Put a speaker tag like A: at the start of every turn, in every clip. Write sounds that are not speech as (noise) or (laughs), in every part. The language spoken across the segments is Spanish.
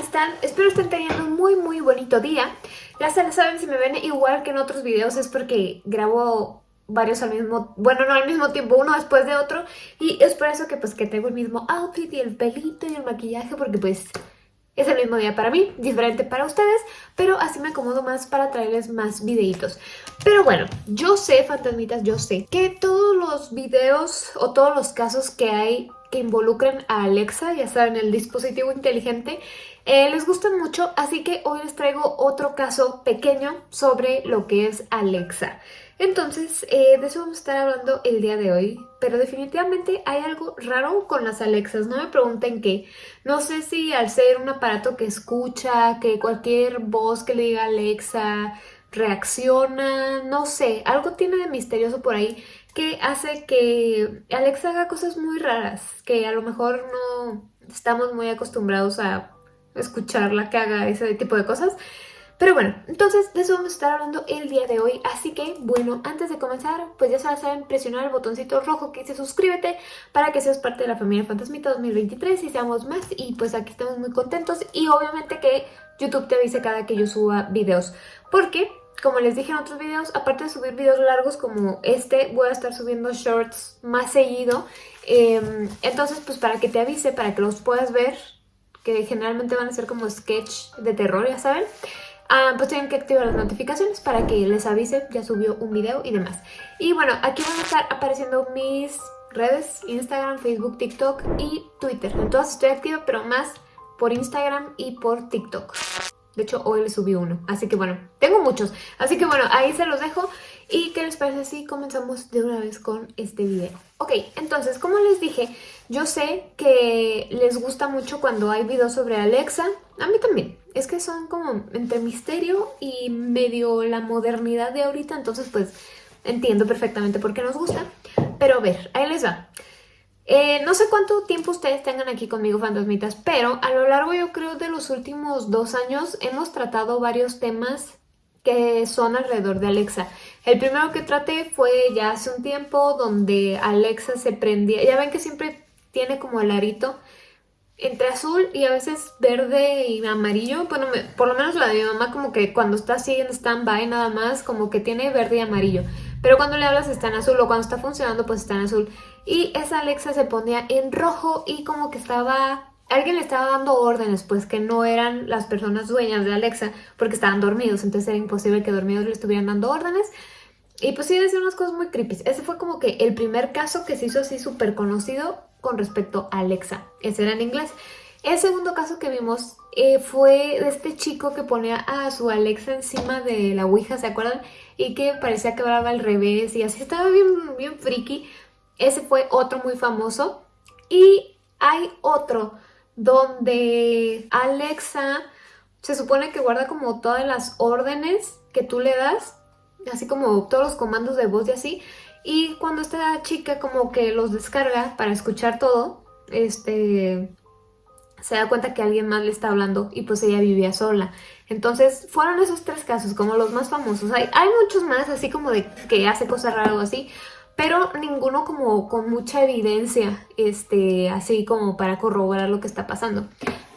A: están? Espero estén teniendo un muy muy bonito día. Ya se saben, si me ven igual que en otros videos es porque grabo varios al mismo, bueno no al mismo tiempo, uno después de otro y es por eso que pues que tengo el mismo outfit y el pelito y el maquillaje porque pues es el mismo día para mí, diferente para ustedes, pero así me acomodo más para traerles más videitos. Pero bueno, yo sé, fantasmitas, yo sé que todos los videos o todos los casos que hay que involucren a Alexa, ya saben, el dispositivo inteligente, eh, les gustan mucho, así que hoy les traigo otro caso pequeño sobre lo que es Alexa. Entonces, eh, de eso vamos a estar hablando el día de hoy, pero definitivamente hay algo raro con las Alexas, no me pregunten qué. No sé si al ser un aparato que escucha, que cualquier voz que le diga Alexa reacciona, no sé, algo tiene de misterioso por ahí que hace que Alexa haga cosas muy raras, que a lo mejor no estamos muy acostumbrados a escucharla que haga ese tipo de cosas. Pero bueno, entonces de eso vamos a estar hablando el día de hoy, así que bueno, antes de comenzar, pues ya saben presionar el botoncito rojo que dice suscríbete para que seas parte de la familia Fantasmita 2023 y seamos más. Y pues aquí estamos muy contentos y obviamente que YouTube te avise cada que yo suba videos, porque como les dije en otros videos, aparte de subir videos largos como este, voy a estar subiendo shorts más seguido, em, entonces pues para que te avise, para que los puedas ver, que generalmente van a ser como sketch de terror, ya saben, Ah, pues tienen que activar las notificaciones para que les avise, ya subió un video y demás. Y bueno, aquí van a estar apareciendo mis redes, Instagram, Facebook, TikTok y Twitter. En todas estoy activa, pero más por Instagram y por TikTok. De hecho, hoy les subí uno. Así que bueno, tengo muchos. Así que bueno, ahí se los dejo. ¿Y qué les parece si comenzamos de una vez con este video? Ok, entonces, como les dije, yo sé que les gusta mucho cuando hay videos sobre Alexa. A mí también. Es que son como entre misterio y medio la modernidad de ahorita. Entonces, pues, entiendo perfectamente por qué nos gusta. Pero a ver, ahí les va. Eh, no sé cuánto tiempo ustedes tengan aquí conmigo, fantasmitas, pero a lo largo yo creo de los últimos dos años hemos tratado varios temas que son alrededor de Alexa. El primero que traté fue ya hace un tiempo donde Alexa se prendía, ya ven que siempre tiene como el arito entre azul y a veces verde y amarillo, bueno, por lo menos la de mi mamá como que cuando está así en stand-by nada más, como que tiene verde y amarillo, pero cuando le hablas está en azul o cuando está funcionando pues está en azul. Y esa Alexa se ponía en rojo y como que estaba alguien le estaba dando órdenes, pues que no eran las personas dueñas de Alexa porque estaban dormidos, entonces era imposible que dormidos le estuvieran dando órdenes. Y pues sí, decía unas cosas muy creepy. Ese fue como que el primer caso que se hizo así súper conocido con respecto a Alexa. Ese era en inglés. El segundo caso que vimos eh, fue de este chico que ponía a su Alexa encima de la Ouija, ¿se acuerdan? Y que parecía que hablaba al revés y así estaba bien, bien friki. Ese fue otro muy famoso. Y hay otro donde Alexa se supone que guarda como todas las órdenes que tú le das, así como todos los comandos de voz y así, y cuando esta chica como que los descarga para escuchar todo, este se da cuenta que alguien más le está hablando y pues ella vivía sola. Entonces fueron esos tres casos como los más famosos. Hay, hay muchos más así como de que hace cosas raras o así, pero ninguno como con mucha evidencia, este, así como para corroborar lo que está pasando.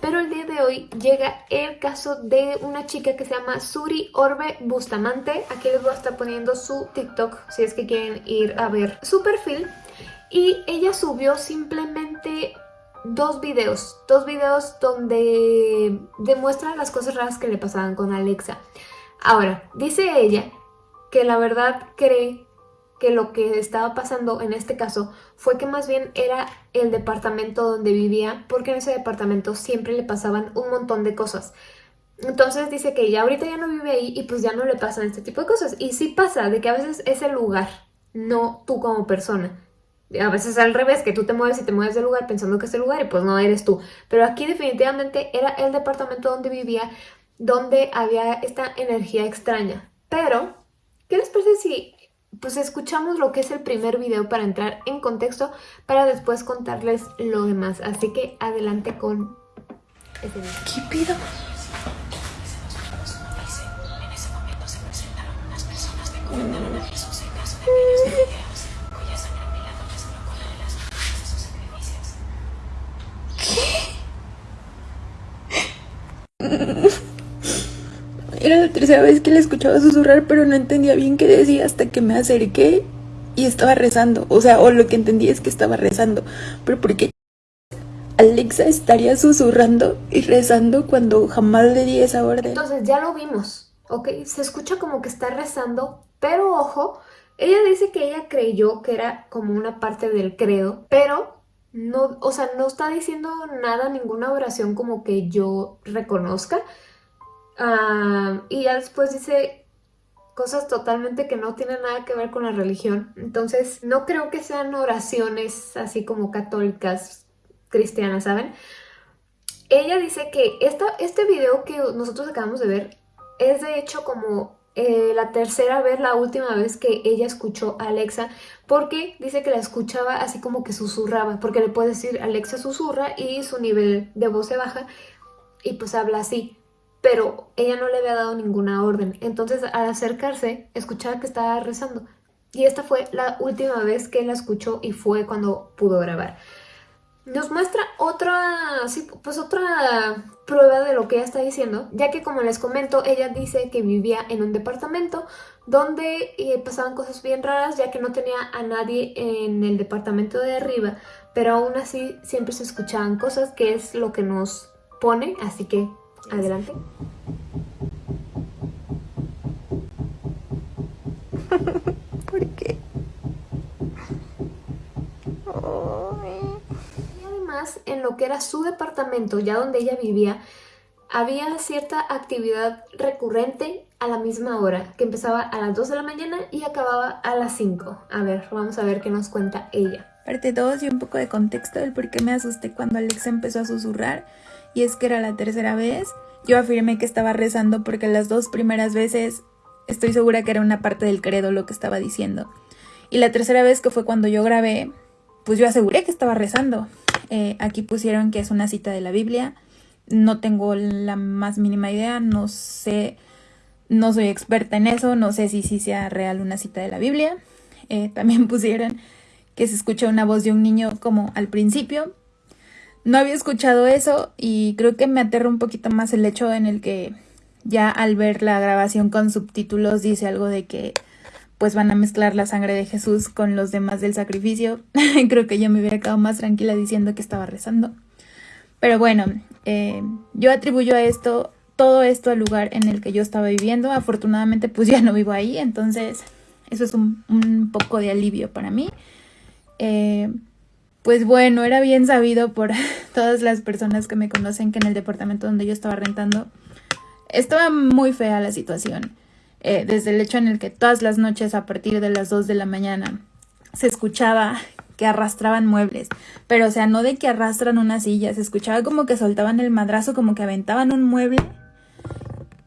A: Pero el día de hoy llega el caso de una chica que se llama Suri Orbe Bustamante. Aquí les voy a estar poniendo su TikTok si es que quieren ir a ver su perfil. Y ella subió simplemente dos videos, dos videos donde demuestra las cosas raras que le pasaban con Alexa. Ahora, dice ella que la verdad cree que lo que estaba pasando en este caso fue que más bien era el departamento donde vivía, porque en ese departamento siempre le pasaban un montón de cosas. Entonces dice que ya ahorita ya no vive ahí y pues ya no le pasan este tipo de cosas. Y sí pasa, de que a veces es el lugar, no tú como persona. A veces al revés, que tú te mueves y te mueves del lugar pensando que es el lugar y pues no eres tú. Pero aquí definitivamente era el departamento donde vivía, donde había esta energía extraña. Pero, ¿qué les parece si pues escuchamos lo que es el primer video para entrar en contexto para después contarles lo demás. Así que adelante con ese video.
B: ¿Qué pido? Tercera vez que la escuchaba susurrar, pero no entendía bien qué decía hasta que me acerqué y estaba rezando. O sea, o lo que entendí es que estaba rezando. Pero ¿por qué Alexa estaría susurrando y rezando cuando jamás le di esa orden?
A: Entonces ya lo vimos, ¿ok? Se escucha como que está rezando, pero ojo, ella dice que ella creyó que era como una parte del credo, pero no, o sea, no está diciendo nada, ninguna oración como que yo reconozca. Ah, y ya después dice cosas totalmente que no tienen nada que ver con la religión. Entonces, no creo que sean oraciones así como católicas, cristianas, ¿saben? Ella dice que esta, este video que nosotros acabamos de ver es de hecho como eh, la tercera vez, la última vez que ella escuchó a Alexa, porque dice que la escuchaba así como que susurraba, porque le puede decir Alexa susurra y su nivel de voz se baja y pues habla así, pero ella no le había dado ninguna orden, entonces al acercarse escuchaba que estaba rezando y esta fue la última vez que la escuchó y fue cuando pudo grabar. Nos muestra otra, pues otra prueba de lo que ella está diciendo, ya que como les comento, ella dice que vivía en un departamento donde eh, pasaban cosas bien raras, ya que no tenía a nadie en el departamento de arriba, pero aún así siempre se escuchaban cosas, que es lo que nos pone, así que adelante. (laughs)
B: ¿Por qué?
A: en lo que era su departamento, ya donde ella vivía, había cierta actividad recurrente a la misma hora, que empezaba a las 2 de la mañana y acababa a las 5. A ver, vamos a ver qué nos cuenta ella.
B: Parte dos y un poco de contexto del por qué me asusté cuando Alexa empezó a susurrar, y es que era la tercera vez. Yo afirmé que estaba rezando porque las dos primeras veces estoy segura que era una parte del credo lo que estaba diciendo. Y la tercera vez que fue cuando yo grabé, pues yo aseguré que estaba rezando. Eh, aquí pusieron que es una cita de la Biblia. No tengo la más mínima idea, no sé, no soy experta en eso, no sé si sí sea real una cita de la Biblia. Eh, también (laughs) pusieron que se escucha una voz de un niño como al principio. No había escuchado eso y creo que me aterra un poquito más el hecho en el que ya al ver la grabación con subtítulos dice algo de que pues van a mezclar la sangre de Jesús con los demás del sacrificio. (laughs) Creo que yo me hubiera quedado más tranquila diciendo que estaba rezando. Pero bueno, eh, yo atribuyo a esto, todo esto al lugar en el que yo estaba viviendo. Afortunadamente pues (laughs) ya no vivo ahí, entonces eso es un, poco de alivio para mí. Eh, pues bueno, era bien sabido por (laughs) todas las personas que me conocen que en el departamento donde yo estaba rentando estaba muy fea la situación. Eh, desde el hecho en el que todas las noches a partir de las 2 de la mañana se escuchaba que arrastraban muebles, pero o sea, no de que arrastran una silla, se escuchaba como que soltaban el madrazo, como que aventaban un mueble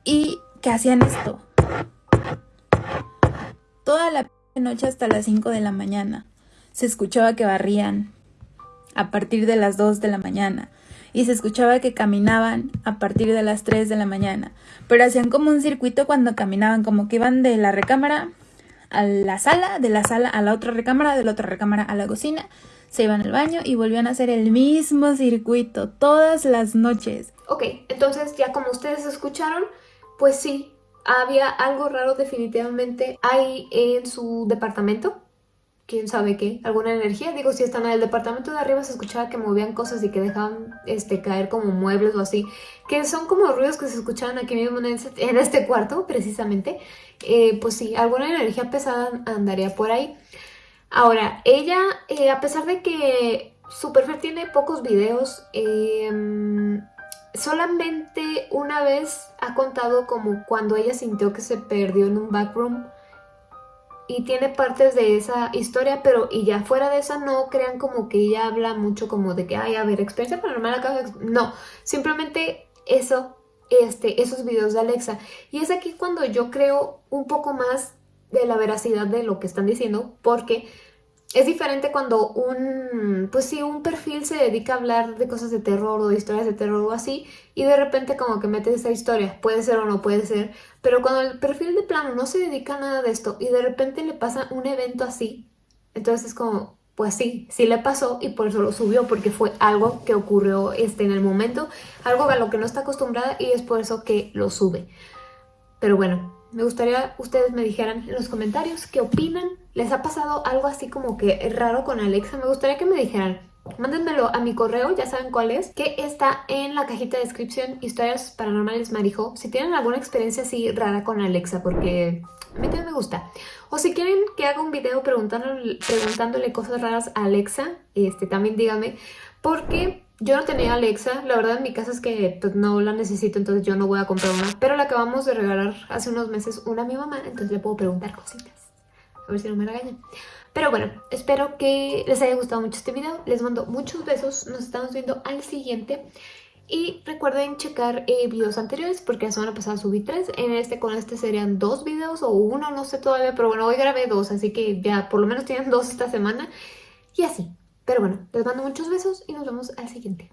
B: y que hacían esto. Toda la noche hasta las 5 de la mañana se escuchaba que barrían a partir de las 2 de la mañana. Y se escuchaba que caminaban a partir de las 3 de la mañana, pero hacían como un circuito cuando caminaban, como que iban de la recámara a la sala, de la sala a la otra recámara, de la otra recámara a la cocina, se iban al baño y volvían a hacer el mismo circuito todas las noches.
A: Ok, entonces ya como ustedes escucharon, pues sí, había algo raro definitivamente ahí en su departamento quién sabe qué, alguna energía. Digo, si están en el departamento de arriba se escuchaba que movían cosas y que dejaban este, caer como muebles o así, que son como ruidos que se escuchaban aquí mismo en este, cuarto, precisamente. Eh, pues sí, alguna energía pesada andaría por ahí. Ahora, ella, eh, a pesar de que su perfil tiene pocos videos, em, solamente una vez ha contado como cuando ella sintió que se perdió en un backroom y tiene partes de esa historia, pero y ya fuera de esa no crean como que ella habla mucho como de que, ay, a ver, experiencia paranormal acá. No, simplemente eso, este, esos videos de Alexa. Y es aquí cuando yo creo un poco más de la veracidad de lo que están diciendo, porque es diferente cuando un, pues sí, un perfil se dedica a hablar de cosas de terror o de historias de terror o así, y de repente como que mete esa historia, puede ser o no puede ser, pero cuando el perfil de plano no se dedica a nada de esto y de repente le pasa un evento así, entonces es como, pues sí, sí le pasó y por eso lo subió, porque fue algo que ocurrió este, en el momento, algo a lo que no está acostumbrada y es por eso que lo sube. Pero bueno, me gustaría ustedes me dijeran en los comentarios qué opinan. ¿Les ha pasado algo así como que raro con Alexa? Me gustaría que me dijeran. Mándenmelo a mi correo, ya saben cuál es, que está en la cajita de descripción, historias paranormales Marijo. Si tienen alguna experiencia así rara con Alexa, porque a mí también me gusta. O si quieren que haga un video preguntándole, preguntándole cosas raras a Alexa, este, también díganme, porque yo no tenía Alexa, la verdad en mi casa es que pues, no la necesito, entonces yo no voy a comprar una. Pero la acabamos de regalar hace unos meses una a mi mamá, entonces le puedo preguntar cositas. A ver si no me regañan. Pero bueno, espero que les haya gustado mucho este video. Les mando muchos besos. Nos estamos viendo al siguiente. Y recuerden checar eh, videos anteriores porque la semana pasada subí tres. En este con este serían dos videos o uno, no sé todavía. Pero bueno, hoy grabé dos, así que ya por lo menos tienen dos esta semana. Y así. Pero bueno, les mando muchos besos y nos vemos al siguiente.